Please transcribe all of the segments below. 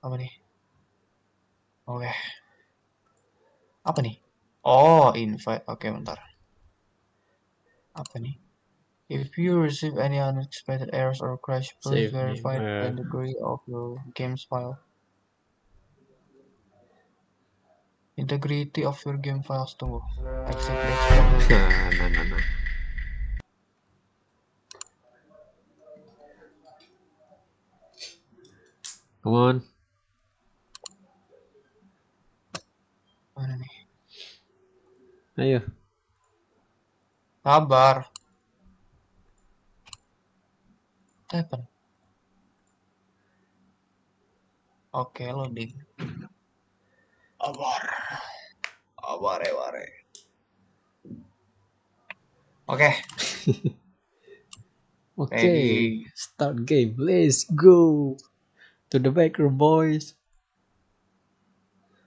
Apa nih? Oke. Apa nih? Oh, invite. Oke, bentar. Apa nih? If you receive any unexpected errors or crash, please Save me, verify the eh. degree of your game's file. Integrity of your game files. Tunggu. Accept the. Nah, nah, nah, nah. Come on. Mana nih? Ayo. Sabar. Happen. Oke, loading. Sabar. Sabar, ya, ware. Oke, Oke. Start game. Let's go. To the back room, boys.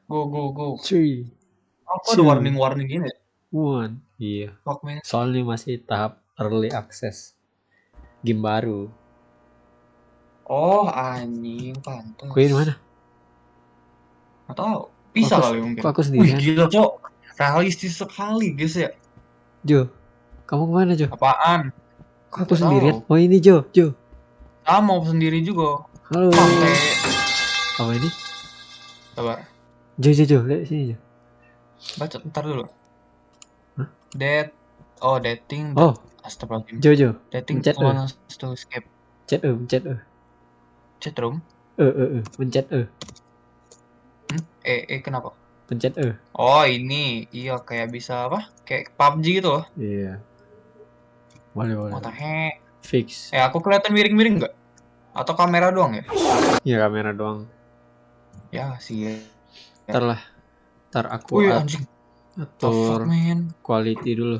Go, go, go. Three, Aku ada warning-warning gini. ya? one. Iya. Soalnya masih tahap early access. Game baru. Oh, anjing, pantas. Di mana? Tahu. Bisa kali mungkin. Aku Wih, sendirian? gila, Cok. Realistis sekali, guys ya. Jo. Kamu ke mana, Jo? Apaan? Kok aku sendirian? Oh ini Jo, Jo. Sama mau sendiri juga. Halo. Santai. Apa ini? Sabar. Jo, Jo, Jo. Lihat sini, Jo. Baca, ntar dulu. Hah? Dead. Oh, dating. Oh, Astagfirullahaladzim. Jo, Jo. Dating pencet, eh. wants to escape Chat eh, pencet eh. chat room. Eh, eh, eh. Pencet eh. Hmm? Eh, eh, kenapa? Pencet eh. Oh, ini. Iya, kayak bisa apa? Kayak PUBG gitu loh. Iya. Boleh, boleh. What the heck? Fix. Eh, aku kelihatan miring-miring nggak? Atau kamera doang ya? Iya, kamera doang. Ya, sih. Ntar lah. Ntar aku Wih, at- anjing. Fuck, atur quality dulu.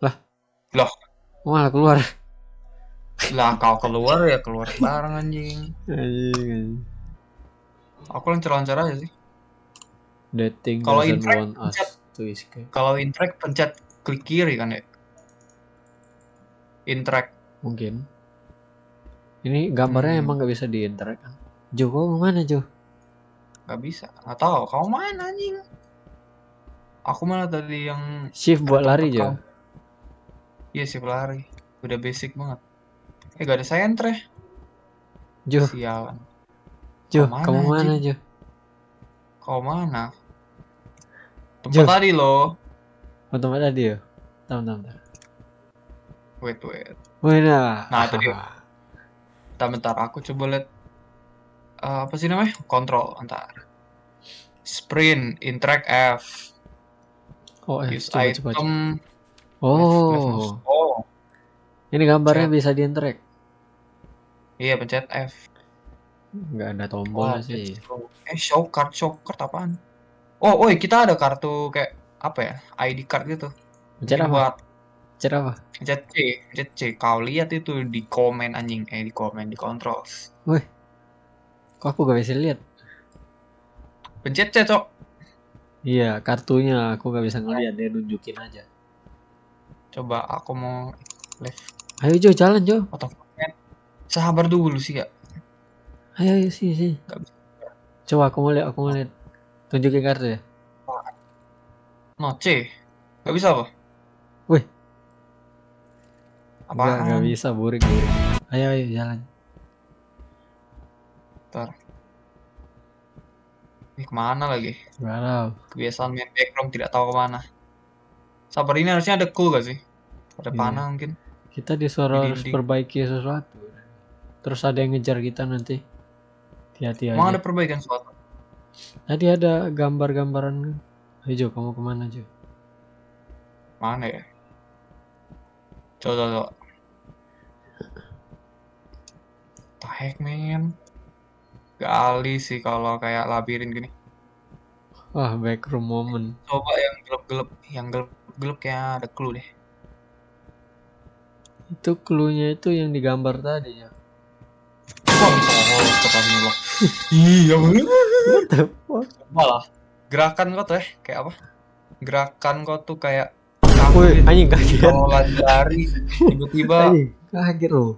Lah. Loh. Oh, malah keluar. Lah, kau keluar ya keluar bareng anjing. Anjing, anjing. Aku lancar-lancar aja sih. Dating Kalau interact, pencet. Kalau interact pencet klik kiri kan ya? Interact. Mungkin. Ini gambarnya Hmm. emang nggak bisa di interact kan? Jo, kau ke mana Jo? Gak bisa. Gak tahu. Kau mana anjing? Aku mana tadi yang Shift buat lari Jo. kau. Iya sih lari. Udah basic banget. Eh gak ada sentre. Jo, Sialan. Jo, Kau mana, kamu mana? Jo? Kau mana? Tempat Jauh. tadi loh. Oh, tempat tadi ya? Bentar, bentar. Wait, wait. Wih, nah. Nah, itu dia. Bentar, bentar. Aku coba lihat. Eh, apa sih namanya? Kontrol. Bentar. Sprint. Interact F. Oh, eh, Use coba, coba, coba. item. left- left Oh. Oh. ini gambarnya Chat. bisa di interact. Iya, pencet F. Nggak ada tombol Wah, sih. Eh, show card, show card apaan? Oh, oi, kita ada kartu kayak apa ya? ID card gitu. Pencet apa? buat Pencet apa? pencet C, pencet C. Kau lihat itu di komen anjing, eh di komen di kontrol. Wih, kok aku gak bisa lihat? Pencet C, Cok. Iya, kartunya aku gak bisa ngeliat dia nunjukin aja. Coba aku mau left. Ayo Jo, jalan Jo. Man? Sabar dulu sih, ya. Ayo, ayo. Nggak bisa. Coba aku mau lihat, aku mau lihat. Tunjukin kartu ya. No, C. Gak bisa apa? Wih. Apaan? Enggak, enggak bisa, burik, burik. Ayo, ayo, jalan. Bentar. Ini ke mana lagi? Galau. Kebiasaan main background tidak tahu ke mana. Sabar ini harusnya ada clue gak sih? Ada Iya. panah mungkin. Kita disuruh Di harus perbaiki sesuatu. Terus ada yang ngejar kita nanti. Hati-hati Emang ada aja. perbaikan suatu? Tadi ada gambar-gambaran. Ayo Jo, kamu ke mana Jo? Mana ya? Coba, coba. The heck, man? Gali sih kalau kayak labirin gini. Wah, backroom moment. Coba yang gelap-gelap, yang gelap-gelap kayak ada clue deh. Itu clue-nya itu yang digambar tadi ya. Oh. Iya bener. What the fuck? Coba lah. Gerakan kau tuh eh, kayak apa? Gerakan kau tuh kayak Woi, anjing kaget. kalau lari lari tiba-tiba Anjing, kaget loh.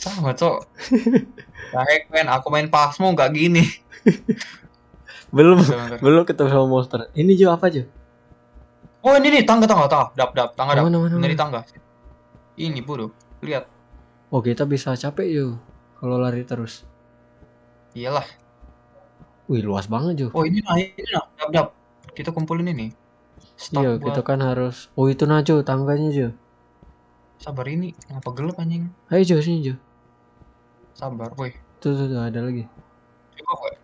Sama, Cok. Baik, men. Aku main Pasmo nggak gini. Belum belum ketemu sama monster. Ini Jo apa Jo? Oh, ini nih, tangga, tangga, tangga. Dap, dap, tangga, dap. Mana, tangga. Ini, bro. Lihat. Oh kita bisa capek Jo kalau lari terus. Iyalah. Wih luas banget Jo. Oh, ini nah, ini nah. Dap, dap. Kita kumpulin ini. Start Iya buat... kita kan harus. Oh itu nah Jo tangganya Jo. Sabar ini. Ngapa gelap, anjing? Ayo Jo sini Jo. Sabar, woi. Tuh tuh, tuh ada lagi. Coba, woi.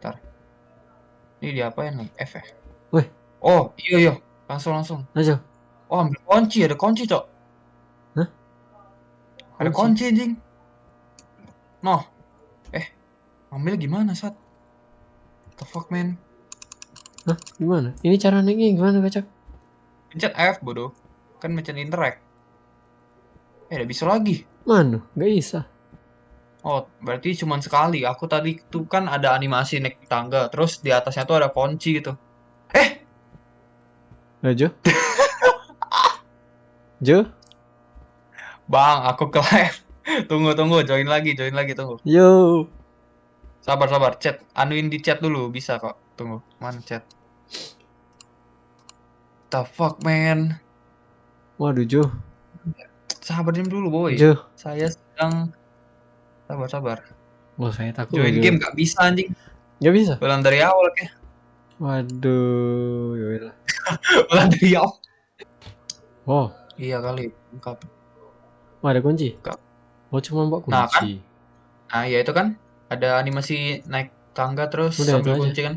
Ntar. Ini diapain nih? F ya? Weh. Oh, iya, iya. Langsung, langsung. Ayo. Oh, ambil kunci. Ada kunci, Cok. Hah? Ada Kunci? anjing. Noh. Eh, ambil gimana, Sat? The fuck, man? Hah gimana? Ini cara naiknya gimana kacak? Pencet F, bodoh. Kan pencet interact. Eh, udah bisa lagi. Mana? Gak bisa. Oh, berarti cuman sekali. Aku tadi tuh kan ada animasi naik tangga. Terus di atasnya tuh ada kunci gitu. Eh, Lah Jo? Jo? Bang, aku ke live. Tunggu, tunggu. Join lagi, join lagi. Tunggu. Yo. Sabar, sabar. Chat. Anuin di chat dulu. Bisa kok. Tunggu. Mana chat? The fuck, man? Waduh Jo. Sabar dulu, boy. Jo. Saya sedang... Sabar, sabar. Oh saya takut. Join Jo. game gak bisa, anjing. Gak bisa. Ulang dari awal, kayak. Waduh. Yaudah. Ulang dari awal. Oh. Iya kali. Lengkap. Oh, ada kunci? Enggak. Oh cuma mbak kunci. Nah, kan? Nah, ya itu kan. Ada animasi naik tangga terus Udah, sambil itu aja. kunci kan.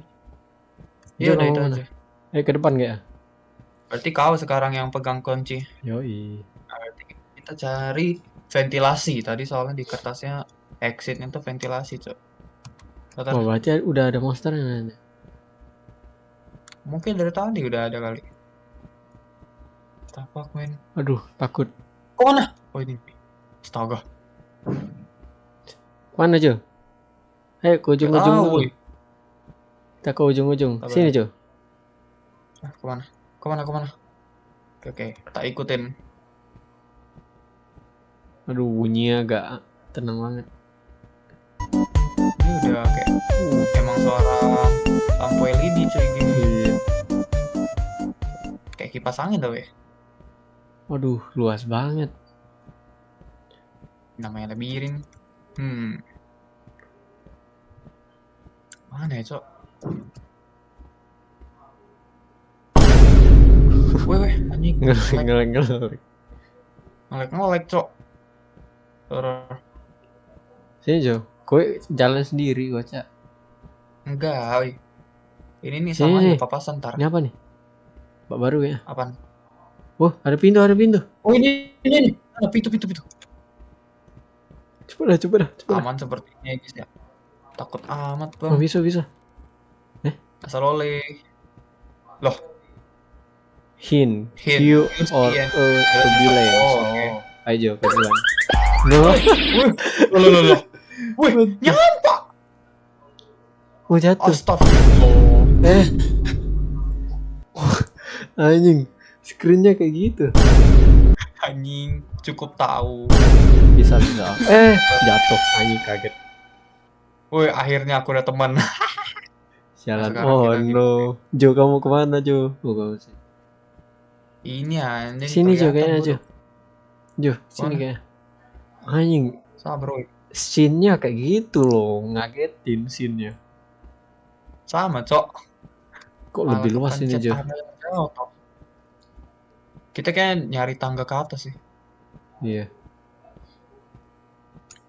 Iya, udah itu mana? aja. Eh ke depan gak ya? Berarti kau sekarang yang pegang kunci. Yoi. Nah, berarti kita cari ventilasi. Tadi soalnya di kertasnya exitnya tuh ventilasi, Cok. Bentar. Oh berarti udah ada monsternya nanti. Mungkin dari tadi udah ada kali. Tapak, men. Aduh takut. Kok mana? Oh, ini. Astaga. Mana Jo? Ayo ke ujung-ujung dulu. woi. Kita ke ujung-ujung. Sini Jo. Ah, ke mana? Ke mana, ke mana? Oke, oke. Tak ikutin. Aduh bunyinya agak tenang banget. Ini udah kayak emang suara lampu LED cuy gini. Iya. Kayak kipas angin tau ya. Waduh luas banget. Namanya labirin. Hmm. Mana ya, Cok? Weh, weh, anjing. Ngelek Ngelek, ngelek ngelek. Cok. Horor. Sini Jo. Kowe jalan sendiri baca. Enggak, woi. Ini nih sama sini. aja papasan ntar. Ini apa nih? Bak baru ya. Apaan? Wah ada pintu ada pintu. Oh, ini, ini, ini. Ada pintu, pintu, pintu. Coba dah coba dah coba. dah. Aman sepertinya, guys ya. Takut amat, Oh Bang. bisa bisa. Asal oleh. Loh, Hint. Hint. You or iya. a turbulence. Oh, oke. Ayo pelan. No. Loh, loh, loh. Wih, nyampak. Mau jatuh. Astagfirullah. Eh. Anjing. Screennya kayak gitu. Anjing, cukup tahu. Bisa bisa. Eh jatuh. Anjing kaget. Woi, akhirnya aku udah teman. Sialan. Oh kita gitu. no. Jo kamu ke mana Jo? Oh kamu sih. Ini anjing. Sini Jo kayaknya Jo. Jo sini kayaknya. Anjing. Sabar, woi. Scene-nya kayak gitu loh. Ngagetin scene-nya. Sama, Cok. Kok Malah lebih luas ini Cok. Kita kayak nyari tangga ke atas sih. Iya.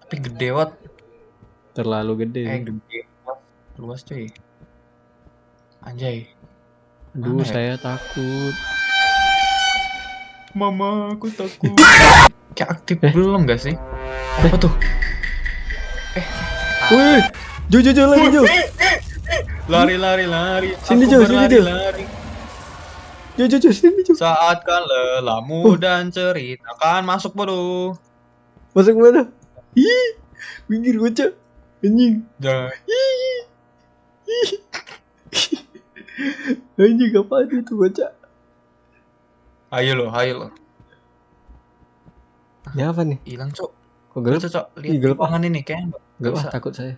Tapi gede banget. Terlalu gede. Eh, gede. Luas, cuy. Anjay. Aduh mana ya? saya takut. Mama, aku takut. kayak aktif Eh. belum gak sih? Apa tuh? Wih. Jo Jo Jo lagi Jo. Lari, lari, lari. Sini, Jo, sini, Jo. lari. Jo Jo Jo sini Jo. Saat kan lelamu dan ceritakan masuk bodoh. Masuk mana? Ih. Minggir bocah. Anjing. Jangan. Anjing apaan itu bocah? Ayo lo, ayo lo. Ya apa nih? Hilang, Cok. Kok gelap? Cocok Ih, lihat gelap ruangan ini kayaknya nggak Gelap ah, bisa. takut saya.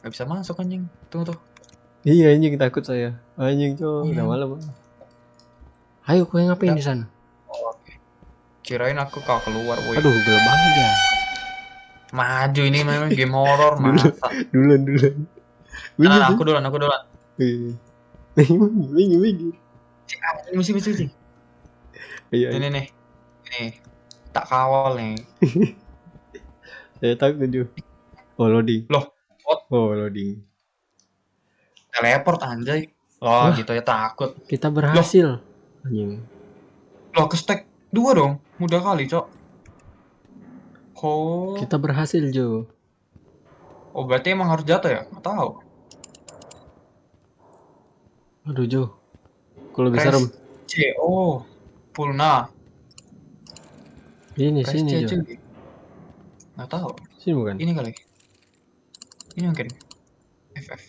nggak bisa masuk anjing. Tunggu tuh. Iya anjing takut saya. Anjing cowok Iya. udah malam. Ayo kau ngapain di sana? Oh. Kirain aku kau keluar, woi. Aduh gelap banget ya. Maju ini memang game horror masa. Duluan duluan. Nah, nah, aku duluan, aku duluan. Iya. Minggir. Cek, ah, ini mesti mesti mesti. Iya. Ini nih. Nih. Tak kawal nih. Saya takut tuh. Oh loading. Loh, what? Oh loading. Teleport anjay. Oh, Wah. gitu ya takut. Kita berhasil. Anjing. Loh, ke stack dua dong. Mudah kali, Cok. Oh. Kita berhasil Jo. Oh, berarti emang harus jatuh ya? Nggak tahu. Aduh Jo. Kalau lebih serem. C. Oh. Pulna. Ini Press sini C, Jo. Nggak tahu. Sini bukan? Ini kali. Ini mungkin. FF.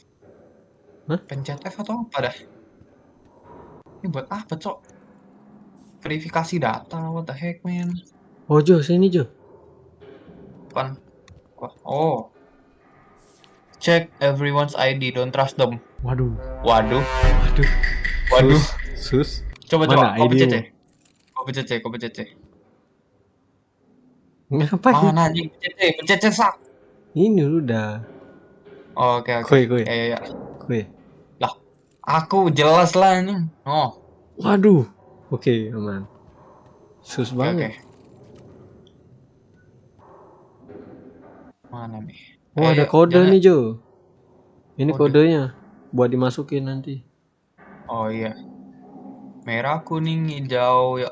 Hah? Pencet F atau apa dah? Ini buat apa, Cok? Verifikasi data, what the heck, man? Oh Jo, sini Jo. Bukan. Wah, Oh. Check everyone's ID, don't trust them. Waduh. Waduh, Waduh. waduh. Sus. Coba Mana coba, kau ID pencet mu? C. Kau pencet kau pencet. Ngapain? Mana anjing? Pencet C, pencet C, sak. Ini udah. Oh, Oke, oke. Kue kue Ya, ya, ya. kue. Aku jelas lah ini. Oh, Waduh. Oke aman. Sus oke. banget. Mana nih? Oh Ayo, ada kode jalan. nih Jo. Ini Kode. kodenya. Buat dimasukin nanti. Oh iya. Merah, kuning, hijau. Ya,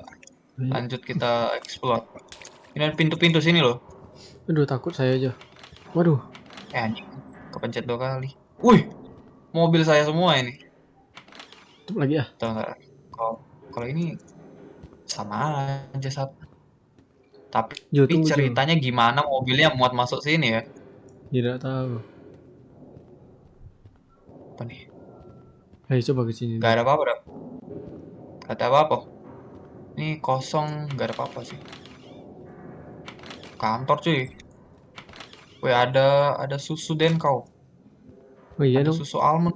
lanjut kita explore. Ini pintu-pintu sini loh. Aduh takut saya aja. Waduh. Eh anjing, kepencet dua kali. Wih, mobil saya semua ini. Tutup lagi ya. Kalau kalau ini sama aja satu. Tapi Jo. ceritanya gimana mobilnya muat masuk sini ya? Tidak tahu. Apa nih? Ayo coba ke sini. Gak ada apa-apa dah. Gak ada apa-apa. Ini kosong, gak ada apa-apa sih. Kantor cuy. Wih ada ada susu den kau. Oh iya Ada dong. susu almond.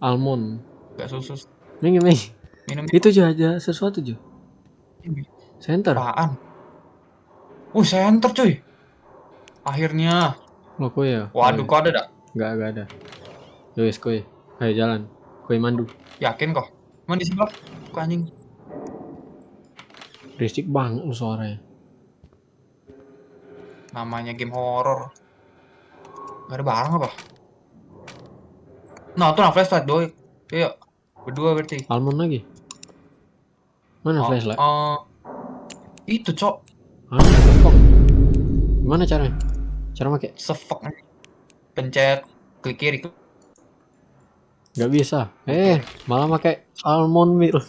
Almond. Gak susu Minggir minggir. minum Itu ada sesuatu ini. Center. Apaan? Wih center cuy. Akhirnya. Oh kue ya. Waduh kok ada dak? Enggak enggak ada. Yowes kue. Ayo jalan. Kue mandu. Yakin kok? Emang di sebelah? Kok anjing? Berisik banget suaranya. Namanya game horror. Gak ada barang apa? Nah, tuh nah flashlight doi. Iya. Berdua berarti. Almond lagi. Mana Oh, flashlight? eh, itu, Cok. Ah, kok. Gimana caranya? Cara make? Sefek. Pencet klik kiri. Gak bisa. Eh, malah pakai almond milk.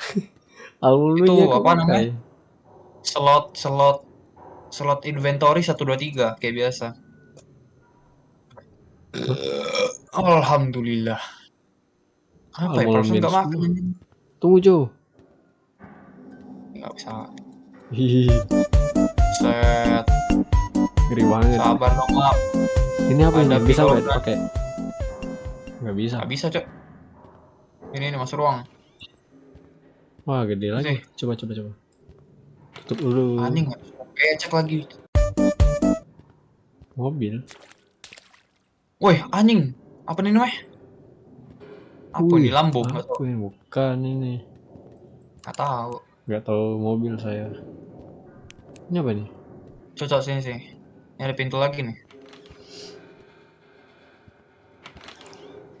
almond milk Itu apa namanya? Slot slot slot inventory 123 kayak biasa. Alhamdulillah. Apa ya? Milk nggak makan. Tunggu Jo. Nggak bisa. Hihi, Set. ngeri banget. Sabar dong, Mak. Ini apa ini? Ada Bisa nggak kan? dipakai? Nggak bisa. Nggak bisa, Cok. Ini ini masuk ruang. Wah, gede lagi. Coba coba coba. Tutup dulu. Anjing. Becek lagi. Mobil. Woi, anjing. Apa nih namanya? Apa Wih, ini Lambo? Tahu. yang bukan ini. Nggak tahu. Nggak tahu mobil saya. Ini apa nih? Cocok sini sih. Ini ada pintu lagi nih.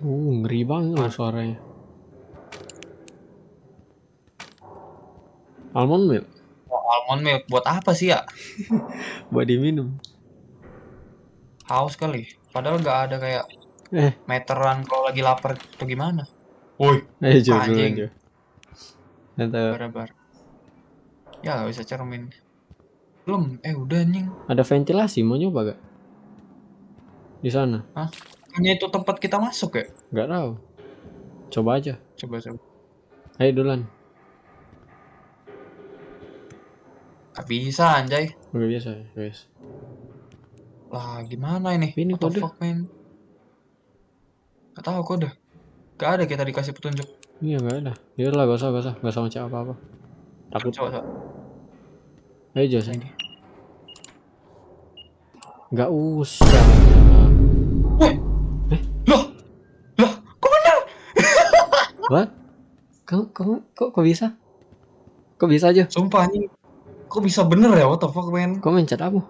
Uh, ngeri banget loh suaranya. Almond milk almond milk buat apa sih ya? buat diminum. Haus kali. Padahal nggak ada kayak Eh, meteran kalau lagi lapar atau gimana. Woi, ayo duluan Anjing. Jo. Nanti bar Ya nggak bisa cermin. Belum. Eh udah anjing. ada ventilasi mau nyoba gak? Di sana? Hanya itu tempat kita masuk ya? Nggak tahu. Coba aja. Coba coba. Ayo duluan. Gak bisa anjay. Udah biasa ya, guys. Lah, gimana ini? Ini What kode. fuck, man? Gak tahu kode. Gak ada kita dikasih petunjuk. Iya nggak ada. Ya udah lah, gak usah, gak usah, gak usah ngecek apa-apa. Takut. Coba, coba. Ayo Jos. Ini. Nggak usah. Loh! Loh, kok bener? What? Kok, kok, kok, kok bisa? Kok bisa aja? Sumpah ini kok bisa bener ya? What the fuck, man? Kok mencet apa?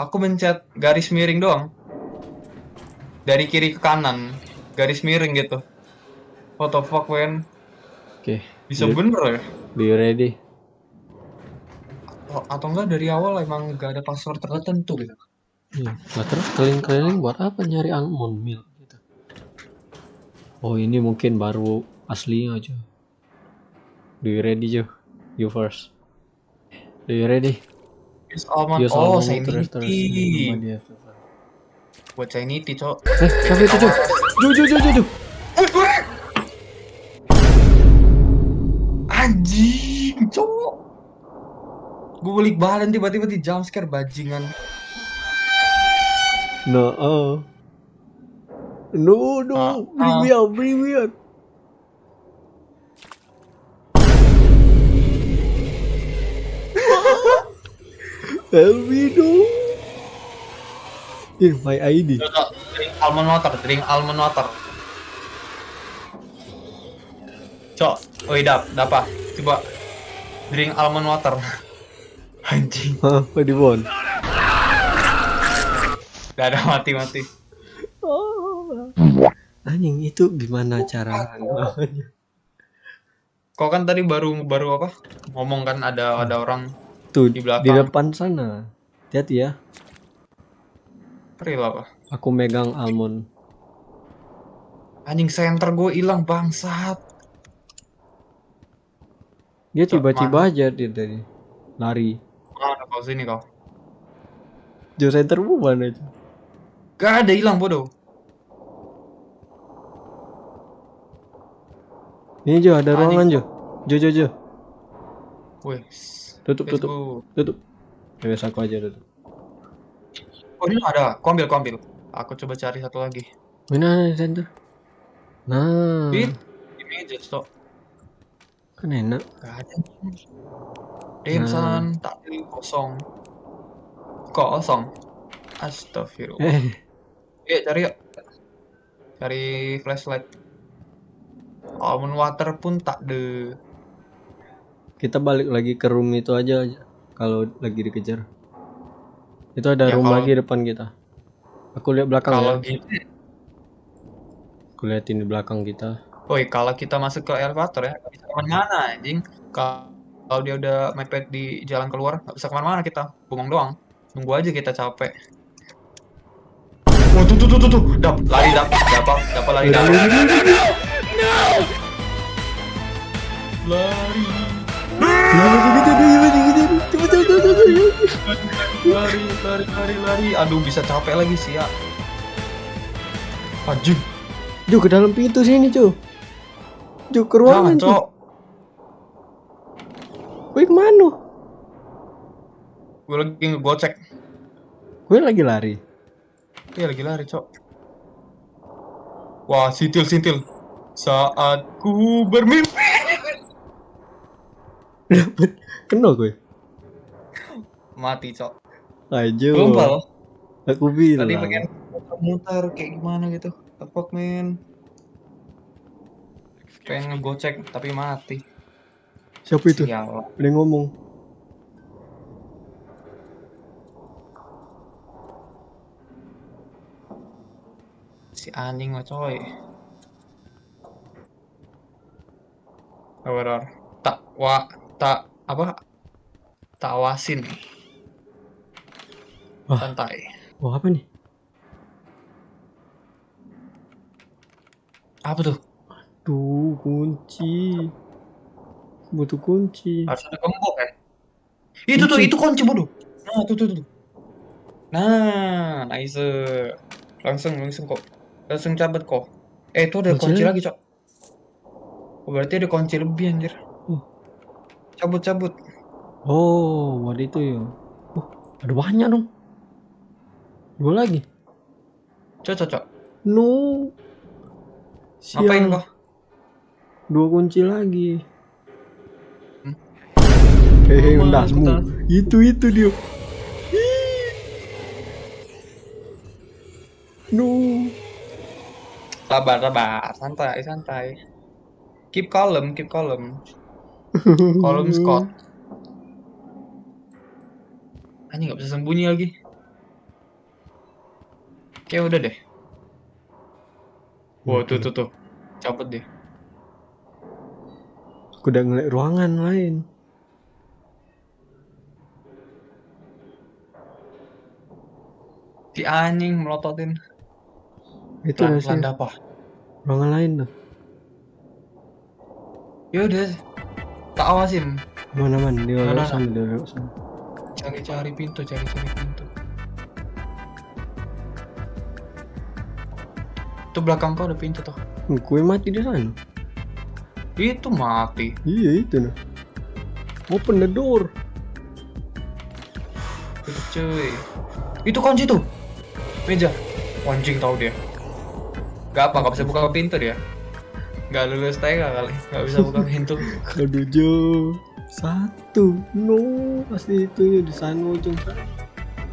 Aku mencet garis miring doang. Dari kiri ke kanan. Garis miring gitu. What the fuck, man? Oke. Bisa Iya. bener ya? Be ready. Atau, atau enggak dari awal emang gak ada password tertentu gitu. Iya. Lah terus keliling-keliling buat apa nyari almond milk gitu? Oh ini mungkin baru aslinya aja. Do you ready Jo? You first. Do you ready? Use almond. Use oh, of the fire. Buat Sanity, cok. Eh, siapa itu Jo? Jo Jo Jo Jo Jo. Anjing, cowok. Gue balik badan tiba-tiba di jump scare bajingan. No, oh. No, no, Ah, bring me out, bring me out. No. In my ID. Drink almond water, drink almond water. Cok, oi dap, dapa. Coba drink almond water. Anjing, do you want? gak ada mati-mati. Oh. Anjing itu gimana cara? Kau kan tadi baru baru apa? Ngomong kan ada ada orang Tuh Di di, belakang. depan sana. Hati-hati ya. real apa? Aku megang almond. Anjing center gue hilang bangsat. Dia tiba-tiba aja dia tadi lari. Mana kau sini kau? Jo center mana aja. Gak ada hilang bodoh. Ini Jo ada ruangan Jo. Jo Jo Jo. Wih, Tutup let's tutup go. tutup. Ya aku aja tutup. Oh ini ada, kau ambil, kau ambil. Aku coba cari satu lagi. Mana ada center? Nah, Di, di meja stok. kan enak. Gak ada. Damn Nah. son, tak ada kosong. Kosong. Astagfirullah. Eh, Eh, cari yuk. Cari flashlight. Almond water pun tak ada. Kita balik lagi ke room itu aja. Kalau lagi dikejar. Itu ada Ya, room kalau- lagi depan kita. Aku lihat belakang Kalau ya. gitu, Aku liatin di belakang kita. woi kalau kita masuk ke elevator ya, nggak bisa ke mana-mana anjing. Kalau dia udah mepet di jalan keluar, nggak bisa ke mana-mana kita. Bengong doang. Tunggu aja kita capek. Oh, tuh, tuh, tuh, tuh, tuh. Dap, lari, dap. Dapa, dapa, lari, dap. Lari, lari, lari, lari, lari. Aduh, bisa capek lagi sih ya. Anjing, Jo ke dalam pintu sini Jo. Jo ke ruangan Jo. cok. Gue ke mana? Gue lagi ngegocek. Gue lagi lari. Iya lagi lari, Cok. Wah, sintil sintil. Saat ku bermimpi. Dapet. Kena gue. Mati, Cok. Belum, Pal. Aku bilang. Tadi pengen muter kayak gimana gitu. The fuck, man. Pengen ngegocek tapi mati. Siapa itu? Sial. Yang ngomong. Si anjing lah, coy. Sabar, tak wa tak apa? Tak awasin. Wah. Santai. Wah apa nih? Apa tuh? Tuh kunci. Butuh kunci. Harus ada gembok ya? Itu tuh, itu kunci bodoh. Nah, tuh, tuh, tuh. Nah, nice. Langsung, langsung kok. Langsung cabut kok. Eh, itu ada Kunci kunci lagi? lagi, Cok. Oh, berarti ada kunci lebih, anjir. Oh. Cabut, cabut. Oh, buat itu ya. Oh, ada banyak dong. Dua lagi. Cok, cok, cok. No. Sial. kok? Dua kunci lagi. Hmm? Hehe, undasmu. cepetan. Itu itu dia. No. Sabar, sabar. Santai, santai. Keep calm, keep calm. Calm Scott. Anjing nggak bisa sembunyi lagi. Oke, udah deh. Wow, tuh, tuh, tuh. Cabut deh. Aku udah ngeliat ruangan lain. Si anjing melototin. Itu dah, apa? Ruangan lain tuh. Ya udah. Tak awasin. Mana mana sana, dia lewat sana. Cari-cari pintu, cari-cari pintu. Tuh belakang kau ada pintu tuh. Hmm, Kue mati di sana. Itu mati. Iya itu nah. Open the door. Cuy. Itu kunci tuh. Meja. Anjing tahu dia. Gak apa, gak bisa buka pintu dia. Gak lulus TK kali. Gak bisa buka pintu. Aduh Jo. Satu. No, pasti itu ya di sana ujung sana.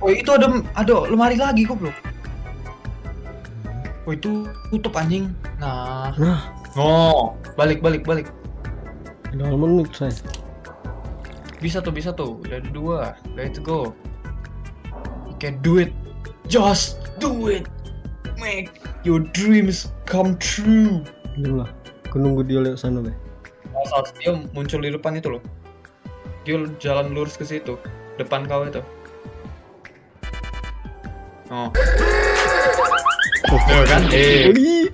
Oh itu ada ada lemari lagi kok bro. Oh itu tutup anjing. Nah. Nah. Oh, balik balik balik. Udah menit saya. Bisa tuh bisa tuh. Udah ada dua. Let's go. Oke, do it. Just do it. Make your dreams come true. Dulu lah. Aku nunggu dia lewat sana be. Oh, saat dia muncul di depan itu loh. Dia jalan lurus ke situ, depan kau itu. Oh. Tuh kan? Eh, Oh, ih.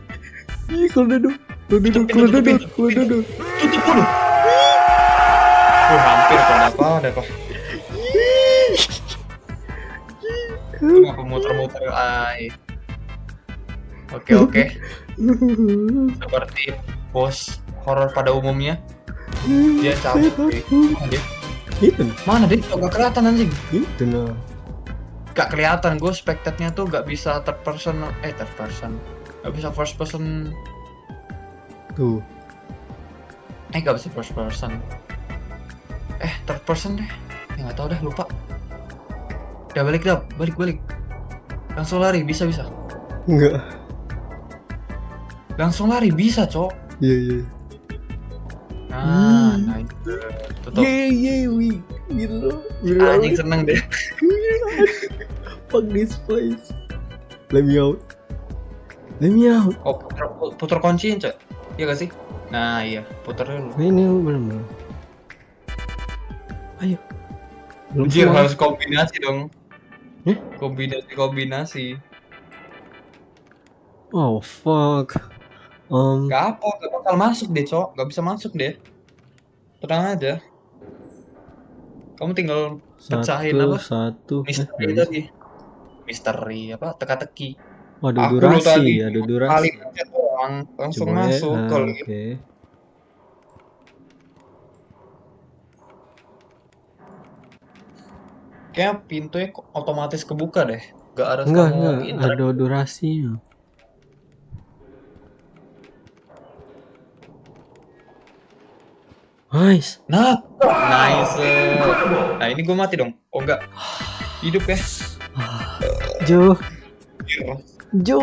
Ih, kalau duduk. Kalau duduk, pintu, kalau tutup duduk, pintu, kalau pintu. duduk. tutup dulu. Oh, hampir kok ada apa. Kenapa muter-muter ay. Oke oke, seperti bos horor pada umumnya, dia cabut. cuy. Mana dia? Itu nah. Mana dia? Kok gak kelihatan anjing? Itu nah. Gak kelihatan, gue spectate-nya tuh gak bisa third person, eh third person, gak bisa first person, Tuh. eh gak bisa first person, eh third person deh, ya nggak tahu deh lupa. Udah balik dah, balik balik, langsung lari bisa bisa, Enggak. langsung lari bisa cok. Iya, iya. Nah, Hmm. nah itu tutup. Yeay, yeay, we. We Anjing seneng deh. Fuck this place. Let me out. Let me out. Oh puter, puter kunciin cok, iya gak sih? Nah iya, puter dulu. Ini belum belum. Ayo. Belum Anjir harus kombinasi dong. Eh? Kombinasi kombinasi. Oh fuck. Um, Gak apa, gak bakal masuk deh, Cok. Gak bisa masuk deh. Tenang aja. Kamu tinggal pecahin satu apa? satu. Eh, misteri bisa. tadi. Misteri apa? Teka-teki. Oh, ada Aku durasi, tadi ada Kali durasi. pencet doang, langsung Coba ya. masuk Ah, kalau gitu. Kayaknya pintunya otomatis kebuka deh. Gak harus Enggak, kamu enggak, ada durasinya. Nice. Nah, nice. Nah ini gue mati dong. Oh enggak. Hidup ya. Jo. Jo.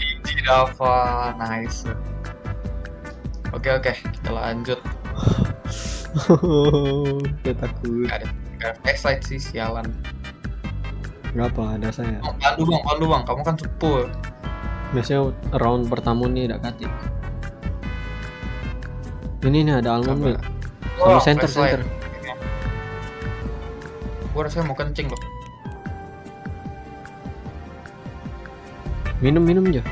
Iji Dava, nice. Oke oke, kita lanjut. Saya takut. Gak ada, gak ada flashlight sih, sialan. Gak apa, ada saya. Oh, pandu bang, pandu bang, kamu kan sepul. Biasanya round pertama nih ada katik. Ini nih ada almond milk. Sama Oh, center, center. Gue rasanya mau kencing loh. Minum, minum aja.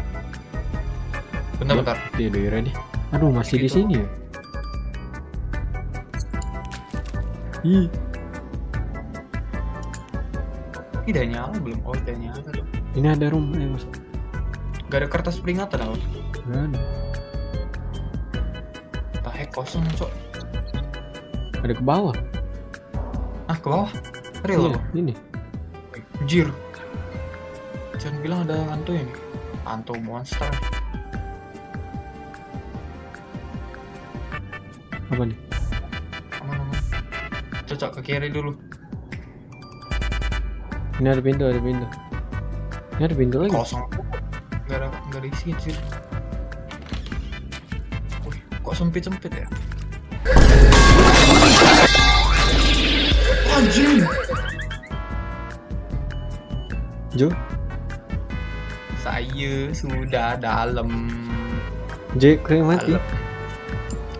Bentar bentar. Dia do you ready? Aduh, masih di Gitu. sini ya. Ih, Ini udah nyala belum? Oh udah nyala ini ada room, ayo masuk. Gak ada kertas peringatan apa? Gak ada. Kosong cok. Ada ke bawah. Ah, ke bawah. Real Iya, ini. Anjir. Jangan bilang ada hantu ini. Hantu monster. Apa nih? Aman aman. Cocok ke kiri dulu. Ini ada pintu, ada pintu. Ini ada pintu lagi. Kosong. Gak ada gak ada isi anjir. Sempit-sempit ya? Anjing. Jo, Saya sudah dalam. J kering mati. dalam.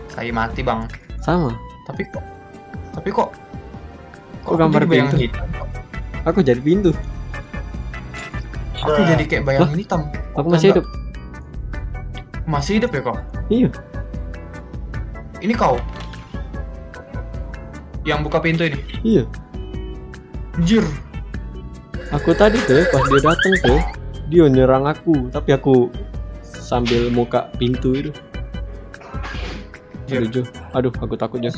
Saya mati, Bang. Sama. Tapi kok tapi kok Kok gambar pintu? hitam? Aku jadi pintu. Aku jadi kayak bayangan hitam. Aku masih hidup. Masih hidup ya kok? Iya. Ini kau yang buka pintu ini. Iya. Anjir. Aku tadi tuh pas dia datang tuh dia nyerang aku, tapi aku sambil muka pintu itu. Anjir. Aduh, Jo. Aduh, aku takut Jo.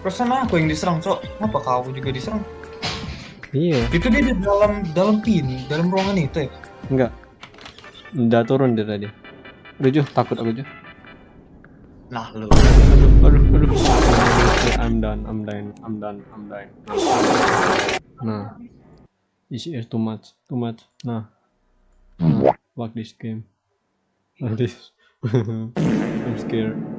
Perasaan aku- yang diserang, Cok. Kenapa kau juga diserang? Iya, Itu dia di dalam dalam pin, dalam ruangan itu ya. enggak. Udah turun dia tadi. Jo, takut aku Jo. Nah, lu. Aduh, aduh, aduh. I'm done, I'm done, I'm done, I'm done. Nah, this is too much, too much. Nah, nah fuck this game. Like this. I'm scared.